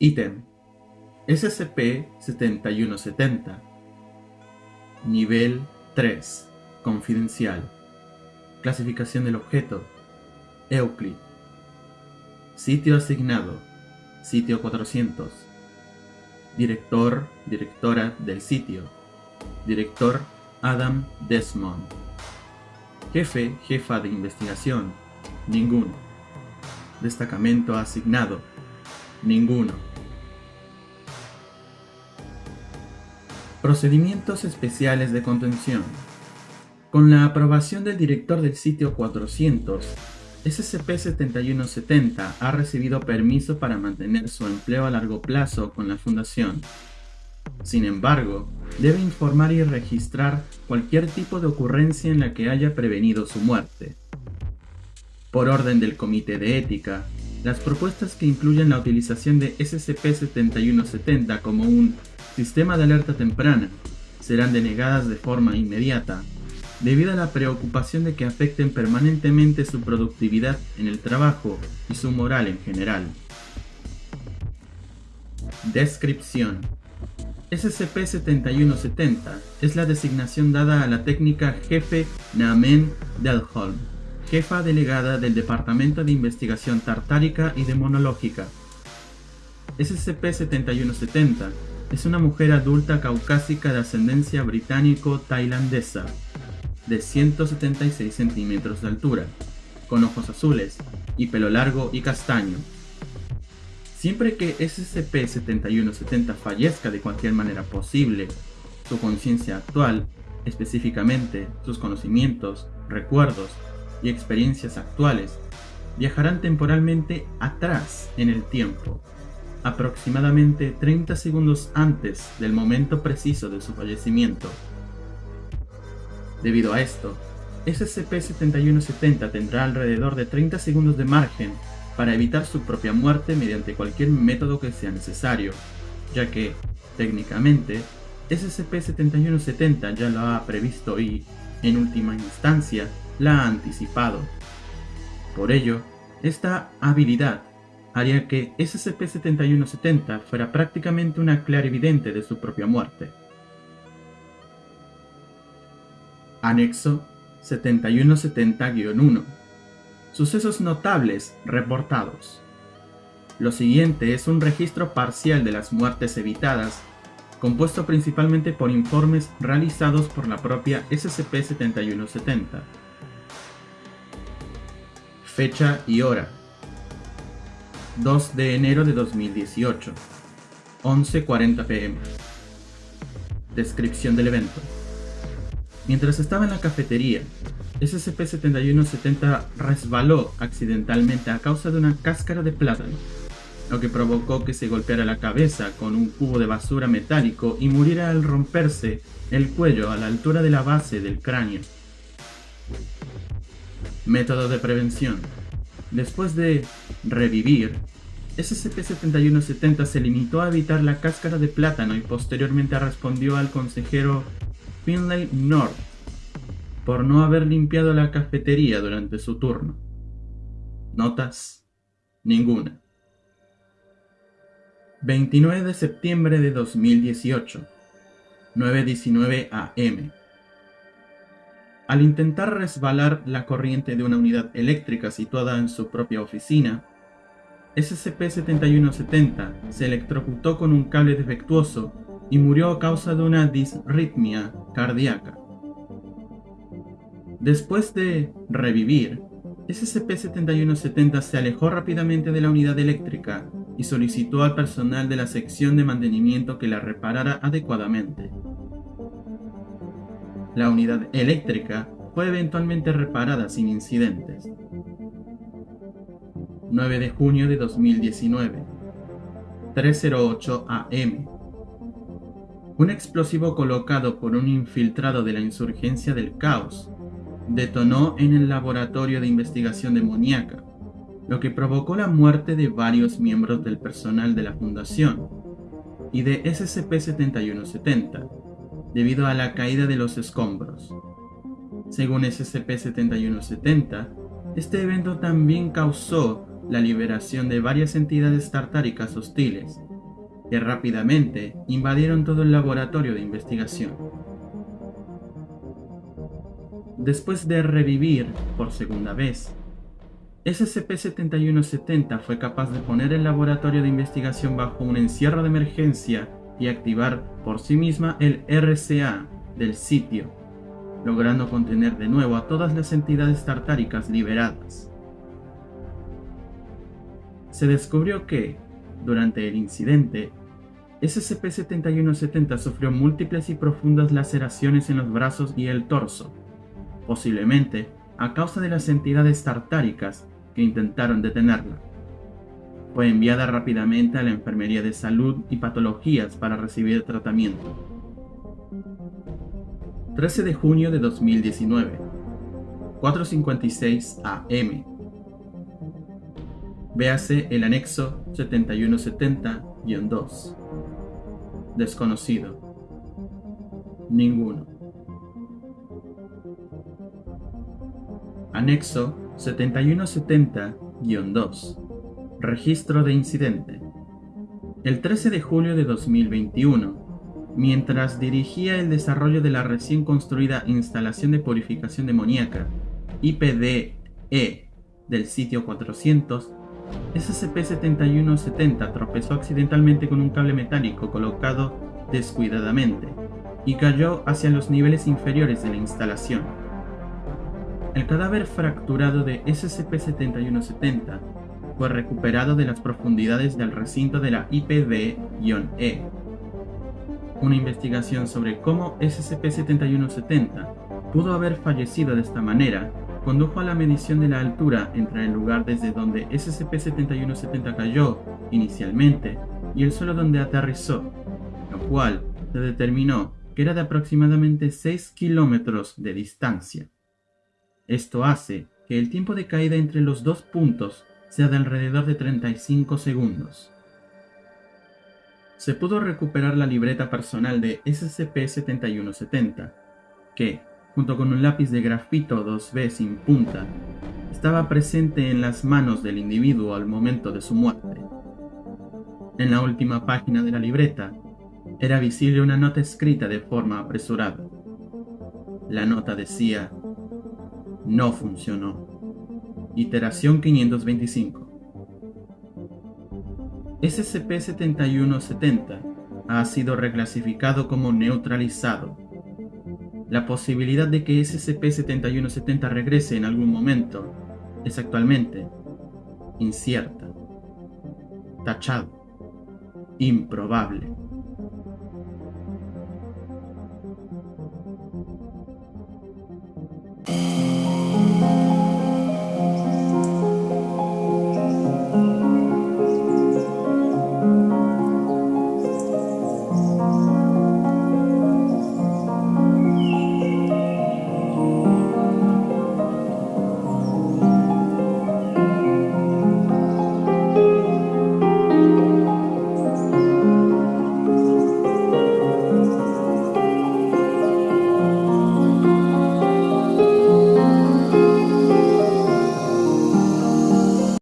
Ítem. SCP-7170 Nivel 3 Confidencial. Clasificación del objeto Euclid. Sitio asignado Sitio 400 Director, directora del sitio Director Adam Desmond. Jefe, jefa de investigación Ninguno. Destacamento asignado Ninguno Procedimientos especiales de contención. Con la aprobación del director del sitio 400, SCP-7170 ha recibido permiso para mantener su empleo a largo plazo con la Fundación. Sin embargo, debe informar y registrar cualquier tipo de ocurrencia en la que haya prevenido su muerte. Por orden del Comité de Ética, las propuestas que incluyen la utilización de SCP-7170 como un sistema de alerta temprana serán denegadas de forma inmediata, debido a la preocupación de que afecten permanentemente su productividad en el trabajo y su moral en general. Descripción SCP-7170 es la designación dada a la técnica Jefe Namen Delholm, jefa delegada del Departamento de Investigación Tartárica y Demonológica. SCP-7170 es una mujer adulta caucásica de ascendencia británico-tailandesa, de 176 centímetros de altura, con ojos azules y pelo largo y castaño. Siempre que SCP-7170 fallezca de cualquier manera posible, su conciencia actual, específicamente sus conocimientos, recuerdos y experiencias actuales, viajarán temporalmente atrás en el tiempo aproximadamente 30 segundos antes del momento preciso de su fallecimiento. Debido a esto, SCP-7170 tendrá alrededor de 30 segundos de margen para evitar su propia muerte mediante cualquier método que sea necesario, ya que, técnicamente, SCP-7170 ya lo ha previsto y, en última instancia, la ha anticipado. Por ello, esta habilidad haría que SCP-7170 fuera prácticamente una clarividente de su propia muerte. Anexo 7170-1 Sucesos notables reportados. Lo siguiente es un registro parcial de las muertes evitadas, compuesto principalmente por informes realizados por la propia SCP-7170. Fecha y hora 2 de enero de 2018, 11.40 pm. Descripción del evento. Mientras estaba en la cafetería, SCP-7170 resbaló accidentalmente a causa de una cáscara de plátano, lo que provocó que se golpeara la cabeza con un cubo de basura metálico y muriera al romperse el cuello a la altura de la base del cráneo. Método de prevención. Después de revivir, SCP-7170 se limitó a evitar la cáscara de plátano y posteriormente respondió al consejero Finlay North por no haber limpiado la cafetería durante su turno. Notas. Ninguna. 29 de septiembre de 2018. 9.19 am. Al intentar resbalar la corriente de una unidad eléctrica situada en su propia oficina, SCP-7170 se electrocutó con un cable defectuoso y murió a causa de una disritmia cardíaca. Después de revivir, SCP-7170 se alejó rápidamente de la unidad eléctrica y solicitó al personal de la sección de mantenimiento que la reparara adecuadamente. La unidad eléctrica fue eventualmente reparada sin incidentes. 9 de junio de 2019, 308 AM. Un explosivo colocado por un infiltrado de la insurgencia del caos detonó en el laboratorio de investigación demoníaca, lo que provocó la muerte de varios miembros del personal de la fundación y de SCP-7170, debido a la caída de los escombros. Según SCP-7170, este evento también causó la liberación de varias entidades tartáricas hostiles, que rápidamente invadieron todo el laboratorio de investigación. Después de revivir por segunda vez, SCP-7170 fue capaz de poner el laboratorio de investigación bajo un encierro de emergencia y activar por sí misma el RCA del sitio, logrando contener de nuevo a todas las entidades tartáricas liberadas. Se descubrió que, durante el incidente, SCP-7170 sufrió múltiples y profundas laceraciones en los brazos y el torso, posiblemente a causa de las entidades tartáricas que intentaron detenerla. Fue enviada rápidamente a la Enfermería de Salud y Patologías para recibir tratamiento. 13 de junio de 2019, 4.56 am. Véase el anexo 7170-2. Desconocido. Ninguno. Anexo 7170-2. Registro de incidente. El 13 de julio de 2021, mientras dirigía el desarrollo de la recién construida instalación de purificación demoníaca, IPDE, del sitio 400, SCP-7170 tropezó accidentalmente con un cable metálico colocado descuidadamente y cayó hacia los niveles inferiores de la instalación. El cadáver fracturado de SCP-7170 fue recuperado de las profundidades del recinto de la IPD-E. Una investigación sobre cómo SCP-7170 pudo haber fallecido de esta manera condujo a la medición de la altura entre el lugar desde donde SCP-7170 cayó inicialmente y el suelo donde aterrizó, lo cual se determinó que era de aproximadamente 6 kilómetros de distancia. Esto hace que el tiempo de caída entre los dos puntos sea de alrededor de 35 segundos. Se pudo recuperar la libreta personal de SCP-7170, que, junto con un lápiz de grafito 2B sin punta, estaba presente en las manos del individuo al momento de su muerte. En la última página de la libreta era visible una nota escrita de forma apresurada. La nota decía, no funcionó. Iteración 525. SCP-7170 ha sido reclasificado como neutralizado la posibilidad de que SCP-7170 regrese en algún momento es actualmente incierta, tachado, improbable.